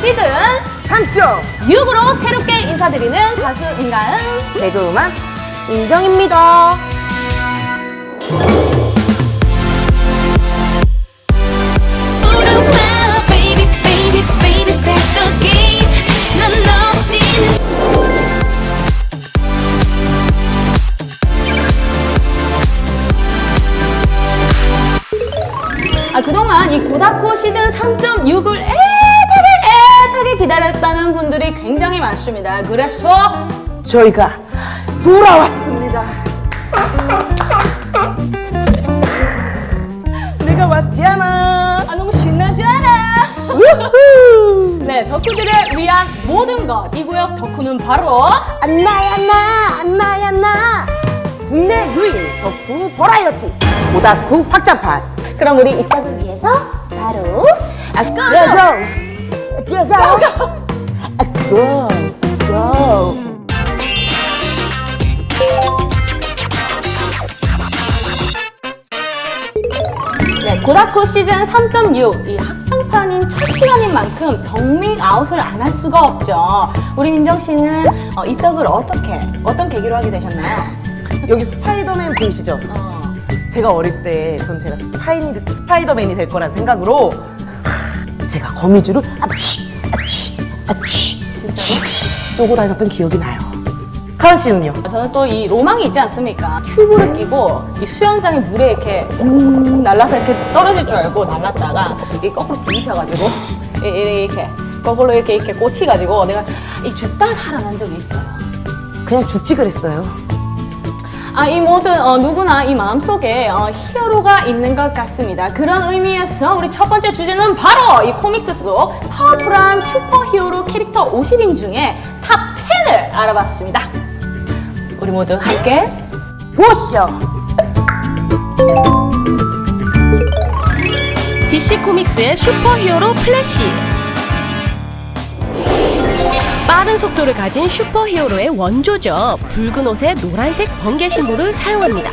5점 6으로 새롭게 인사드리는 가수 인가은? 개그우먼 인정입니다. 아, 그동안 이 고다코 시즌 3.6을 애타게 기다렸다는 분들이 굉장히 많습니다. 그래서 저희가 돌아왔습니다. 내가 왔지 않아. 아, 너무 신나지 않아? 네, 덕후들을 위한 모든 것. 이 구역 덕후는 바로 안나야 나 안나야 나. 국내 유일 덕후 버라이어티 오다쿠 확장판. 그럼 우리 이따를 위해서 바로 아, 고 고 고고! 고고 고고 네, 고다코 시즌 3.6. 이 확장판인 첫 시간인 만큼 덕밍 아웃을 안 할 수가 없죠. 우리 민정 씨는 어, 입덕을 어떻게, 어떤 계기로 하게 되셨나요? 여기 스파이더맨 보이시죠? 어. 제가 어릴 때 전 제가 스파이, 스파이더맨이 될 거란 생각으로 하, 제가 거미줄을 아치 아치 아치 쏘고 다녔던 기억이 나요. 카은 씨는요? 저는 또 이 로망이 있지 않습니까? 튜브를 끼고 이 수영장이 물에 이렇게 웅 날라서 이렇게 떨어질 줄 알고 날랐다가 이 거꾸로 뒤집혀가지고 이렇게 거꾸로 이렇게 이렇게 꽂히가지고 내가 이 죽다 살아난 적이 있어요. 그냥 죽지 그랬어요. 아, 이 모든 어, 누구나 이 마음속에 어, 히어로가 있는 것 같습니다. 그런 의미에서 우리 첫 번째 주제는 바로 이 코믹스 속 파워풀한 슈퍼히어로 캐릭터 50인 중에 탑 10을 알아봤습니다. 우리 모두 함께 보시죠. DC 코믹스의 슈퍼히어로 플래시. 빠른 속도를 가진 슈퍼히어로의 원조죠. 붉은 옷에 노란색 번개 심볼을 사용합니다.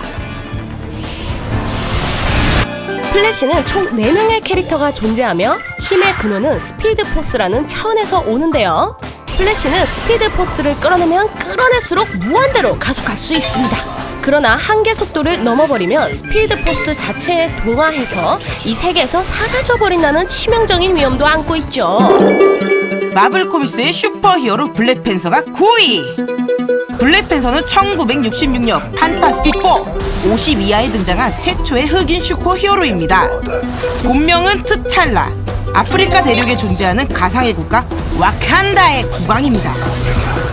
플래시는 총 4명의 캐릭터가 존재하며 힘의 근원은 스피드 포스라는 차원에서 오는데요. 플래시는 스피드 포스를 끌어내면 끌어낼수록 무한대로 가속할 수 있습니다. 그러나 한계 속도를 넘어버리면 스피드 포스 자체에 동화해서 이 세계에서 사라져 버린다는 치명적인 위험도 안고 있죠. 마블 코믹스의 슈퍼히어로 블랙팬서가 9위! 블랙팬서는 1966년 판타스틱 4 52화에 등장한 최초의 흑인 슈퍼히어로입니다. 본명은 트찰라. 아프리카 대륙에 존재하는 가상의 국가 와칸다의 국왕입니다.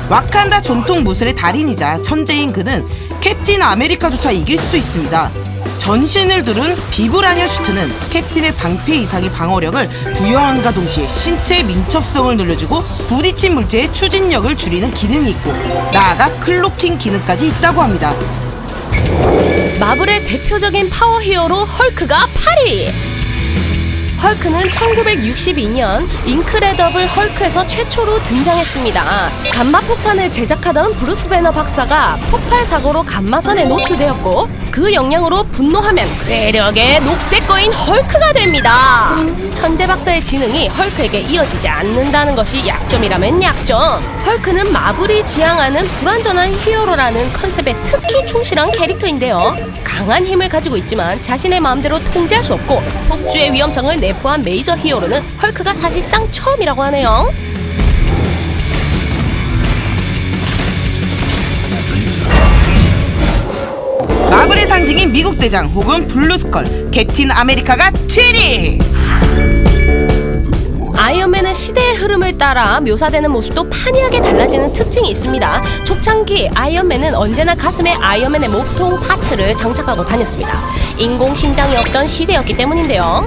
와칸다 전통 무술의 달인이자 천재인 그는 캡틴 아메리카조차 이길 수 있습니다. 전신을 두른 비브라늄 슈트는 캡틴의 방패 이상의 방어력을 부여함과 동시에 신체의 민첩성을 늘려주고 부딪힌 물체의 추진력을 줄이는 기능이 있고 나아가 cloaking 기능까지 있다고 합니다. 마블의 대표적인 파워 히어로 헐크가 8위. 헐크는 1962년 인크레더블 헐크에서 최초로 등장했습니다. 감마 폭탄을 제작하던 브루스 배너 박사가 폭발 사고로 감마선에 노출되었고 그 영향으로 분노하면 괴력의 녹색 거인 헐크가 됩니다. 천재 박사의 지능이 헐크에게 이어지지 않는다는 것이 약점이라면 약점. 헐크는 마블이 지향하는 불완전한 히어로라는 컨셉에 특히 충실한 캐릭터인데요. 강한 힘을 가지고 있지만 자신의 마음대로 통제할 수 없고 폭주의 위험성을 내포한 메이저 히어로는 헐크가 사실상 처음이라고 하네요. 마블의 상징인 미국 대장 혹은 블루스컬 캡틴 아메리카가 7위! 아이언맨은 시대의 흐름을 따라 묘사되는 모습도 판이하게 달라지는 특징이 있습니다. 초창기 아이언맨은 언제나 가슴에 아이언맨의 몸통 parts를 장착하고 다녔습니다. 인공 심장이 없던 시대였기 때문인데요.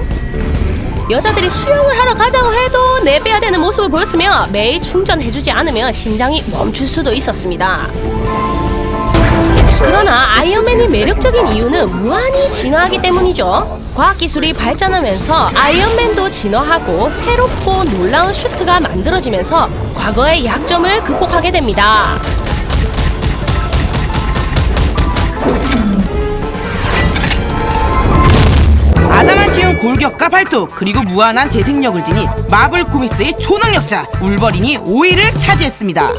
여자들이 수영을 하러 가자고 해도 내빼야 되는 모습을 보였으며 매일 충전해주지 않으면 심장이 멈출 수도 있었습니다. 그러나 아이언맨이 매력적인 이유는 무한히 진화하기 때문이죠. 과학기술이 발전하면서 아이언맨도 진화하고 새롭고 놀라운 슈트가 만들어지면서 과거의 약점을 극복하게 됩니다. 아담한티움 골격과 발톱 그리고 무한한 재생력을 지닌 마블 코믹스의 초능력자 울버린이 5위를 차지했습니다.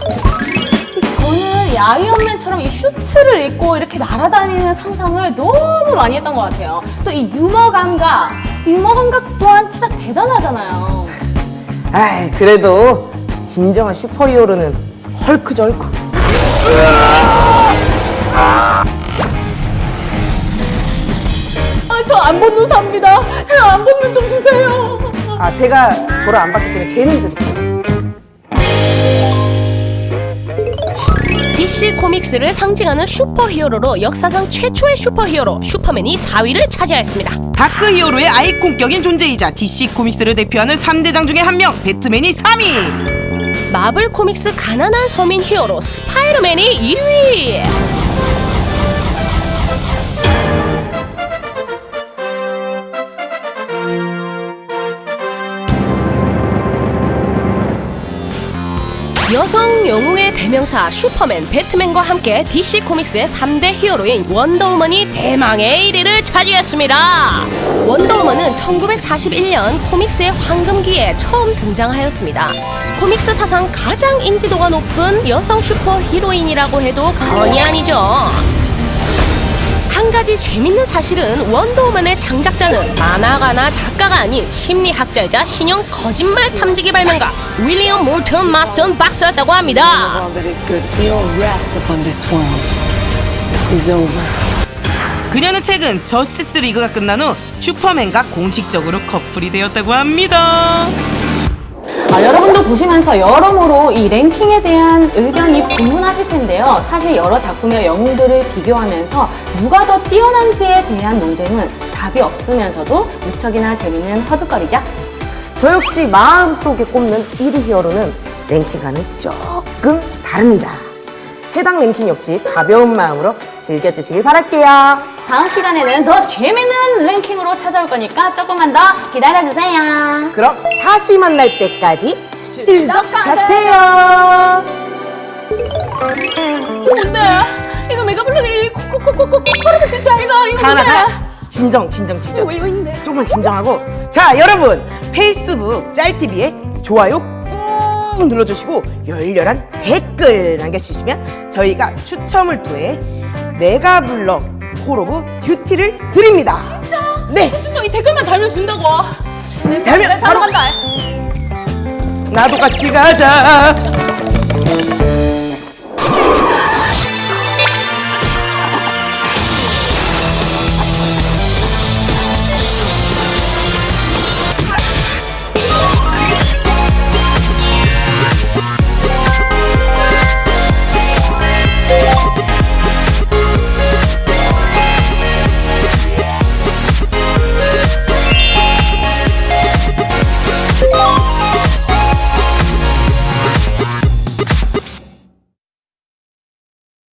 아이언맨처럼 이 슈트를 입고 이렇게 날아다니는 상상을 너무 많이 했던 것 같아요. 또 이 유머 감각, 유머 감각 또한 진짜 대단하잖아요. 아이 그래도 진정한 슈퍼히어로는 헐크죠 헐크. 아, 저 안 삽니다. 제가 안 벗는 좀 주세요. 아 제가 저를 안 봤기 때문에 쟤는 드릴게요. DC 코믹스를 상징하는 슈퍼히어로로 역사상 최초의 슈퍼히어로 슈퍼맨이 4위를 차지하였습니다. 다크 히어로의 아이콘격인 존재이자 DC 코믹스를 대표하는 3대장 중에 한 명 배트맨이 3위. 마블 코믹스 가난한 서민 히어로 스파이더맨이 1위. 여성 영웅의 대명사 슈퍼맨, 배트맨과 함께 DC 코믹스의 3대 히어로인 원더우먼이 대망의 1위를 차지했습니다. 원더우먼은 1941년 코믹스의 황금기에 처음 등장하였습니다. 코믹스 사상 가장 인지도가 높은 여성 슈퍼 히로인이라고 해도 과언이 아니죠. 한 가지 재밌는 사실은 원더우먼의 창작자는 만화가나 작가가 아닌 심리학자이자 신형 거짓말 탐지기 발명가 윌리엄 몰턴 마스턴 박사였다고 합니다. 그녀는 최근 저스티스 리그가 끝난 후 슈퍼맨과 공식적으로 커플이 되었다고 합니다. 아, 여러분도 보시면서 여러모로 이 랭킹에 대한 의견이 분분하실 텐데요. 사실 여러 작품의 영웅들을 비교하면서 누가 더 뛰어난지에 대한 논쟁은 답이 없으면서도 무척이나 재밌는 허드거리죠. 저 역시 마음속에 꼽는 1위 히어로는 랭킹과는 조금 다릅니다. 해당 랭킹 역시 가벼운 마음으로 즐겨주시길 바랄게요. 다음 시간에는 더 재밌는 랭킹으로 찾아올 거니까 조금만 더 기다려주세요. 그럼 다시 만날 때까지 즐겁가세요. 즐겁가세요. 뭔데? 이거 메가블록이 코코코코코 코르트 진짜 이거 이거 하나? 하나 진정 진정 진정 이거 있는데? 조금만 진정하고 자 여러분 페이스북 짤TV에 좋아요 꾹 눌러주시고 열렬한 댓글 남겨주시면 저희가 추첨을 통해 메가블럭 콜 오브 듀티를 드립니다 진짜? 네 진짜 이 댓글만 달면 준다고. 네, 달면 네, 바로 간다. 나도 같이 가자